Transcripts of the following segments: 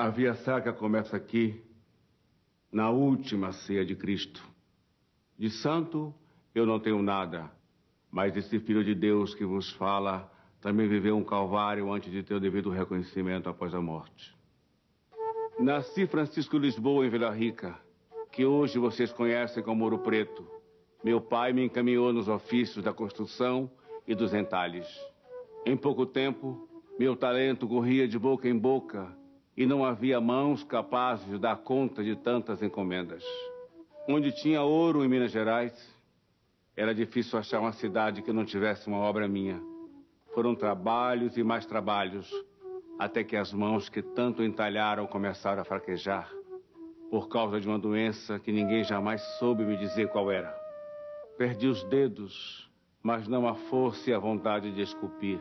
A via sacra começa aqui, na última ceia de Cristo. De santo, eu não tenho nada, mas esse Filho de Deus que vos fala também viveu um calvário antes de ter o devido reconhecimento após a morte. Nasci Francisco Lisboa, em Vila Rica, que hoje vocês conhecem como Ouro Preto. Meu pai me encaminhou nos ofícios da construção e dos entalhes. Em pouco tempo, meu talento corria de boca em boca e não havia mãos capazes de dar conta de tantas encomendas. Onde tinha ouro em Minas Gerais, era difícil achar uma cidade que não tivesse uma obra minha. Foram trabalhos e mais trabalhos, até que as mãos que tanto entalharam começaram a fraquejar, por causa de uma doença que ninguém jamais soube me dizer qual era. Perdi os dedos, mas não a força e a vontade de esculpir.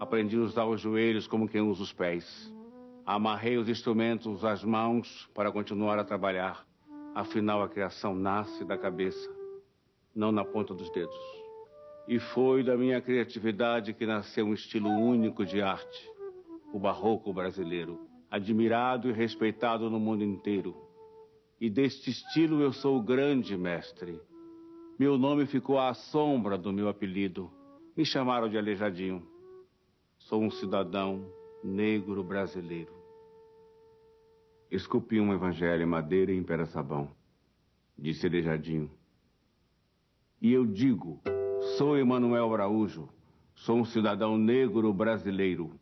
Aprendi a usar os joelhos como quem usa os pés. Amarrei os instrumentos às mãos para continuar a trabalhar. Afinal, a criação nasce da cabeça, não na ponta dos dedos. E foi da minha criatividade que nasceu um estilo único de arte, o barroco brasileiro, admirado e respeitado no mundo inteiro. E deste estilo eu sou o grande mestre. Meu nome ficou à sombra do meu apelido. Me chamaram de Aleijadinho. Sou um cidadão negro brasileiro. Esculpi um evangelho em madeira e em pera-sabão, disse Aleijadinho. E eu digo, sou Emanuel Araújo, sou um cidadão negro brasileiro.